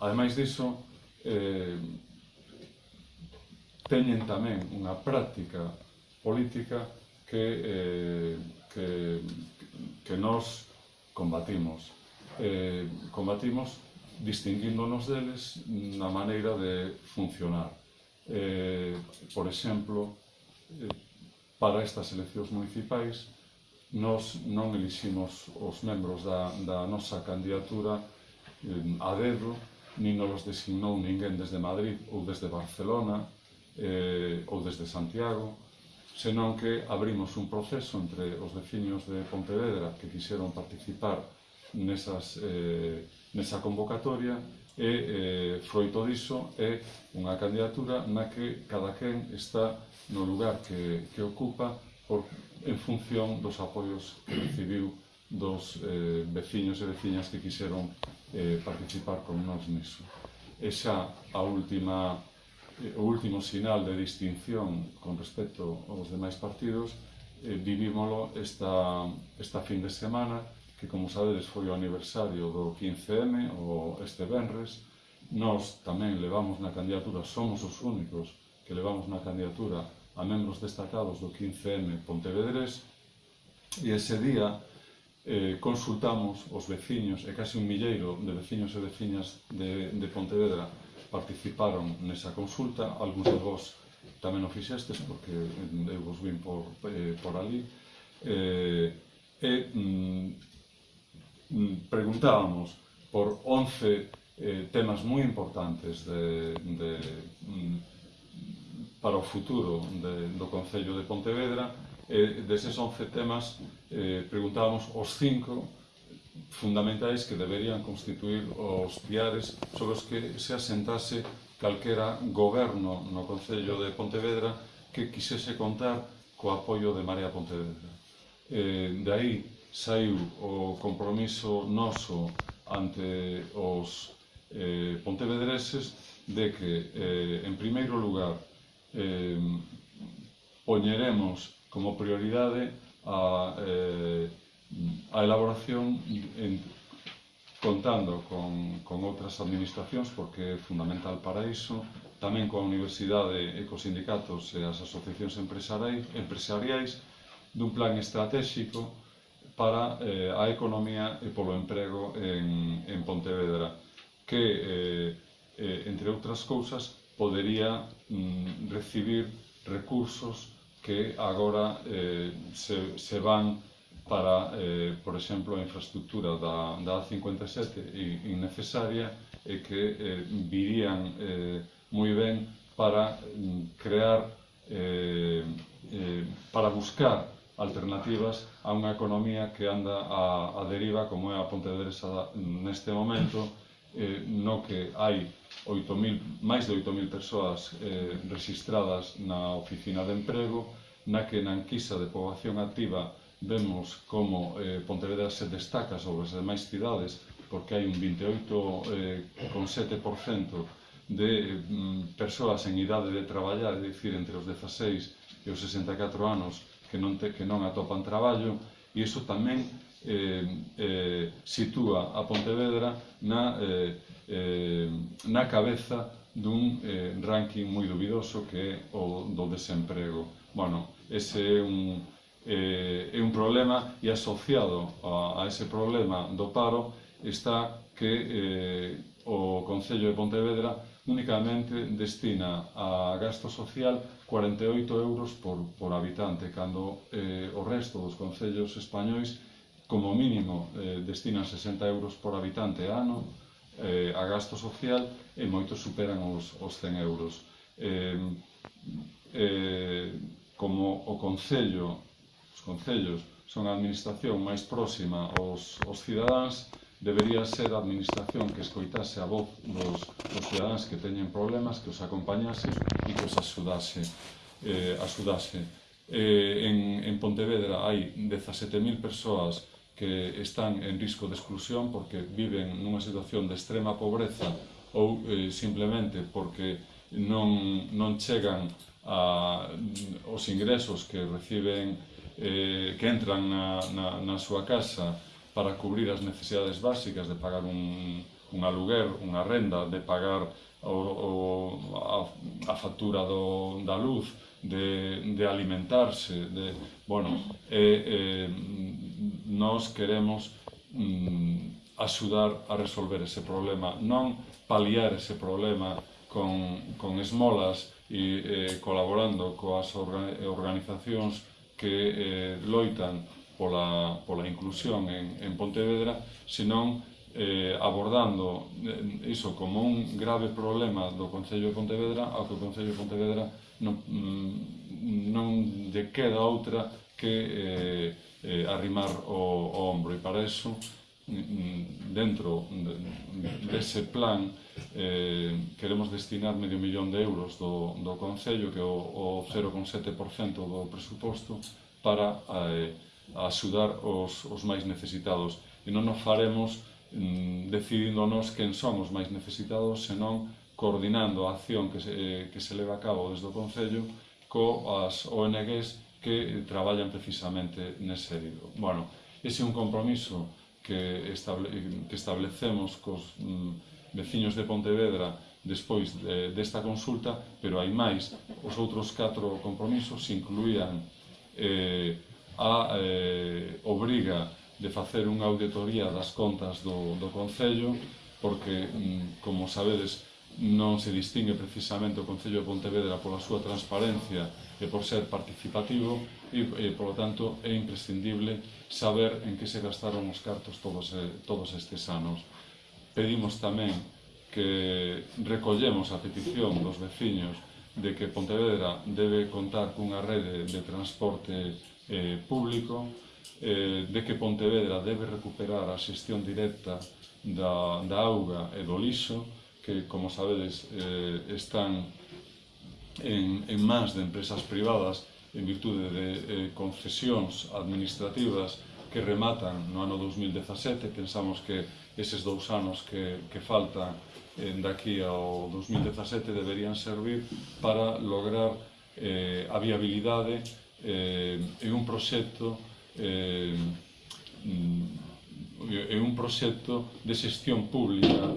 Ademais diso, eh, teñen tamén unha práctica política que, eh, que, que nos combatimos. Eh, combatimos distinguíndonos deles na maneira de funcionar. Eh, por exemplo, eh, para estas eleccións municipais, nos non eliximos os membros da, da nosa candidatura eh, a dedo, nin nos designou ninguén desde Madrid ou desde Barcelona eh, ou desde Santiago, senón que abrimos un proceso entre os veciños de Pontevedra que quixeron participar nesas, eh, nesa convocatoria e eh, froito diso é unha candidatura na que cada quen está no lugar que, que ocupa por, en función dos apoios que recibiu dos eh, veciños e veciñas que quixeron eh, participar con nós niso. E xa a última, eh, o último sinal de distinción con respecto aos demais partidos eh, vivímolo esta, esta fin de semana que, como sabedes, foi o aniversario do 15M, o este Benres. Nós tamén levamos na candidatura, somos os únicos que levamos na candidatura a membros destacados do 15M Pontevedrés, e ese día eh, consultamos os veciños, e case un milleiro de veciños e veciñas de, de Pontevedra participaron nesa consulta, algúns de vos tamén o fixestes, porque eu vos vim por, eh, por ali, eh, e mm, mm preguntábamos por 11 eh, temas moi importantes de, de, mm, para o futuro de, do Concello de Pontevedra, eh, deses 11 temas eh, preguntábamos os cinco fundamentais que deberían constituir os piares sobre os que se asentase calquera goberno no Concello de Pontevedra que quisese contar co apoio de Marea Pontevedra. Eh, de aí saiu o compromiso noso ante os eh, pontevedreses de que, eh, en primeiro lugar, eh, poñeremos como prioridade a, eh, a elaboración en, contando con, con outras administracións, porque é fundamental para iso, tamén coa universidade e cos sindicatos e as asociacións empresariais, dun plan estratégico para eh, a economía e polo emprego en, en Pontevedra, que, eh, eh, entre outras cousas, podería mm, recibir recursos que agora eh, se, se van para, eh, por exemplo, a infraestructura da, da A57 innecesaria e que eh, virían eh, moi ben para mm, crear, eh, eh, para buscar alternativas a unha economía que anda a, a deriva como é a Pontevedresa neste momento eh, no que hai 8.000, máis de 8.000 persoas eh, registradas na oficina de emprego, na que na enquisa de poboación activa vemos como eh, Pontevedra se destaca sobre as demais cidades porque hai un 28,7% eh, de eh, mm, persoas en idade de traballar, é dicir, entre os 16 e os 64 anos que non, te, que non atopan traballo, e iso tamén eh, eh, sitúa a Pontevedra na, eh, eh, na cabeza dun eh, ranking moi dubidoso que é o do desemprego. Bueno, ese é un, eh, é un problema e asociado a, a ese problema do paro está que eh, o Concello de Pontevedra únicamente destina a gasto social 48 euros por, por habitante, cando eh, o resto dos concellos españois como mínimo eh, destinan 60 euros por habitante ano eh, a gasto social e moitos superan os, os 100 euros. Eh, eh, como o Concello, os Concellos son a administración máis próxima aos, aos cidadáns, debería ser a administración que escoitase a voz dos, dos cidadáns que teñen problemas, que os acompañase e que os axudase. Eh, axudase. Eh, en, en Pontevedra hai 17.000 persoas que están en risco de exclusión porque viven nunha situación de extrema pobreza ou eh, simplemente porque non, non chegan a, os ingresos que reciben eh, que entran na, na, na súa casa para cubrir as necesidades básicas de pagar un, un aluguer, unha renda, de pagar o, o, a, a factura do, da luz, de, de alimentarse, de, bueno, eh, eh, nós queremos mm, axudar a resolver ese problema, non paliar ese problema con, con esmolas e eh, colaborando coas organizacións que eh, loitan pola, pola inclusión en, en Pontevedra, senón eh, abordando eh, iso como un grave problema do Concello de Pontevedra, ao que o Concello de Pontevedra non, mm, non lle queda outra que eh, eh, arrimar o, o ombro e para iso dentro dese plan eh, queremos destinar medio millón de euros do, do Concello, que é o, o 0,7% do presuposto, para eh, axudar os, os máis necesitados. E non nos faremos mm, decidíndonos quen son os máis necesitados, senón coordinando a acción que se, eh, que se leva a cabo desde o Concello coas ONGs que traballan precisamente nese eido. Bueno, ese é un compromiso que, estable, que establecemos cos mm, veciños de Pontevedra despois de, desta consulta, pero hai máis, os outros catro compromisos incluían eh, a eh, obriga de facer unha auditoría das contas do, do Concello, porque, mm, como sabedes, non se distingue precisamente o Concello de Pontevedra pola súa transparencia e por ser participativo e, e polo tanto, é imprescindible saber en que se gastaron os cartos todos, eh, todos estes anos. Pedimos tamén que recollemos a petición dos veciños de que Pontevedra debe contar cunha rede de transporte eh, público, eh, de que Pontevedra debe recuperar a xestión directa da, da auga e do lixo, que, como sabedes, eh, están en, en mans de empresas privadas en virtude de eh, concesións administrativas que rematan no ano 2017. Pensamos que eses dous anos que, que faltan eh, daqui ao 2017 deberían servir para lograr eh, a viabilidade eh, en un proxecto eh, mm, en un proxecto de xestión pública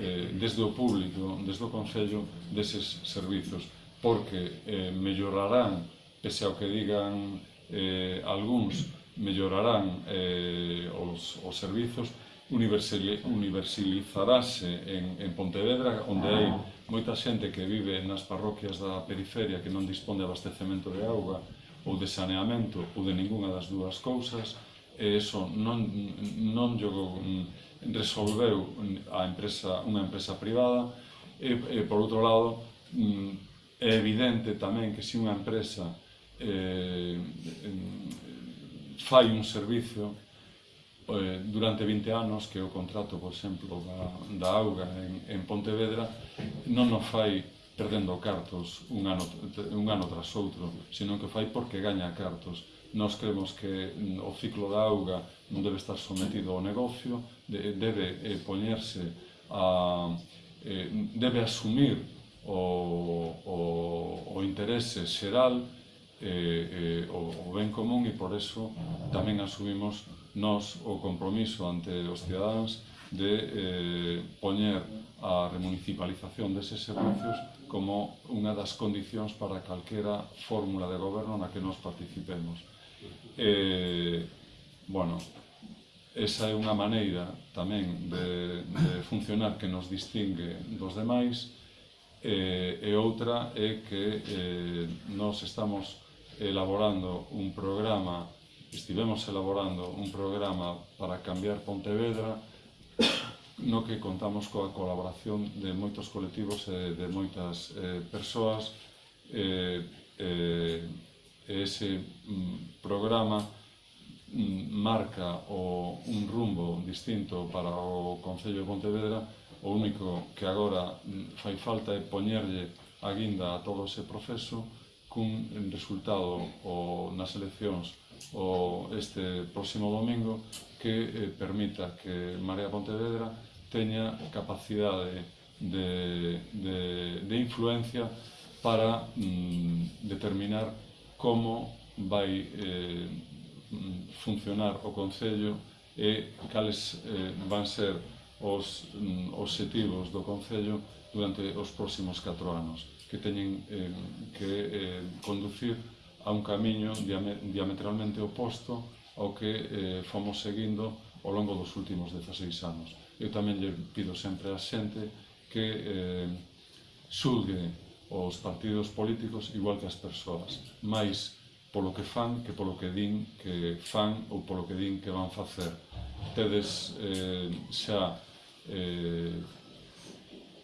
eh, desde o público, desde o Concello, deses servizos, porque eh, mellorarán, pese ao que digan eh, algúns, mellorarán eh, os, os servizos, universalizarase en, en Pontevedra, onde hai ah. moita xente que vive nas parroquias da periferia que non dispón de abastecemento de auga ou de saneamento ou de ninguna das dúas cousas, e eso non, non yo resolveu a empresa, unha empresa privada. E, e por outro lado é evidente tamén que se unha empresa eh, fai un servicio eh, durante 20 anos que o contrato, por exemplo, da, da auga en, en Pontevedra non o fai perdendo cartos un ano, un ano tras outro, senón que fai porque gaña cartos nós cremos que mm, o ciclo da auga non debe estar sometido ao negocio, debe eh, poñerse a, eh, debe asumir o, o, o interese xeral eh, eh, o, o ben común e por eso tamén asumimos nós o compromiso ante os cidadáns de eh, poñer a remunicipalización deses servicios como unha das condicións para calquera fórmula de goberno na que nos participemos eh, bueno, esa é unha maneira tamén de, de funcionar que nos distingue dos demais eh, e outra é que eh, nos estamos elaborando un programa estivemos elaborando un programa para cambiar Pontevedra no que contamos coa colaboración de moitos colectivos e de moitas eh, persoas eh, eh, ese mm, programa mm, marca o un rumbo distinto para o Concello de Pontevedra, o único que agora mm, fai falta é poñerlle a guinda a todo ese proceso cun resultado o, nas eleccións o este próximo domingo que eh, permita que Marea Pontevedra teña capacidade de, de, de influencia para mm, determinar como vai eh, mm, funcionar o Concello e cales eh, van ser os mm, objetivos do Concello durante os próximos 4 anos que teñen eh, que eh, conducir a un camiño diametralmente oposto ao que eh, fomos seguindo ao longo dos últimos 16 anos. Eu tamén lle pido sempre á xente que eh, xulgue os partidos políticos igual que as persoas, máis polo que fan que polo que din que fan ou polo que din que van facer. Tedes eh, xa eh,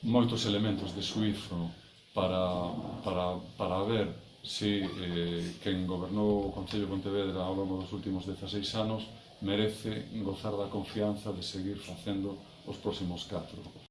moitos elementos de suizo para, para, para ver se si, eh, quen gobernou o Concello de Pontevedra ao longo dos últimos 16 anos merece gozar da confianza de seguir facendo os próximos 4.